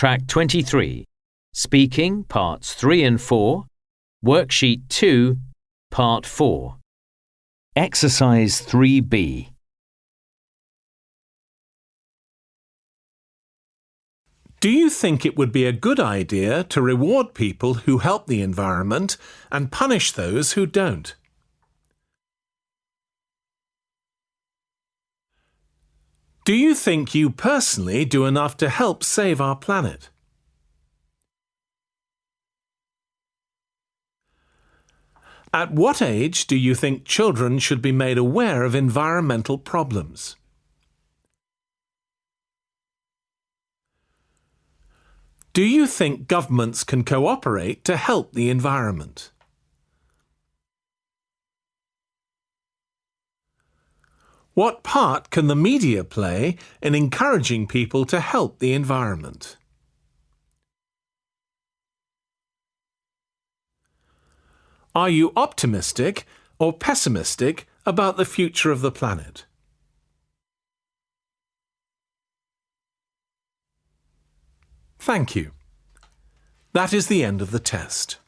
Track 23. Speaking, Parts 3 and 4. Worksheet 2, Part 4. Exercise 3B. Do you think it would be a good idea to reward people who help the environment and punish those who don't? Do you think you personally do enough to help save our planet? At what age do you think children should be made aware of environmental problems? Do you think governments can cooperate to help the environment? What part can the media play in encouraging people to help the environment? Are you optimistic or pessimistic about the future of the planet? Thank you. That is the end of the test.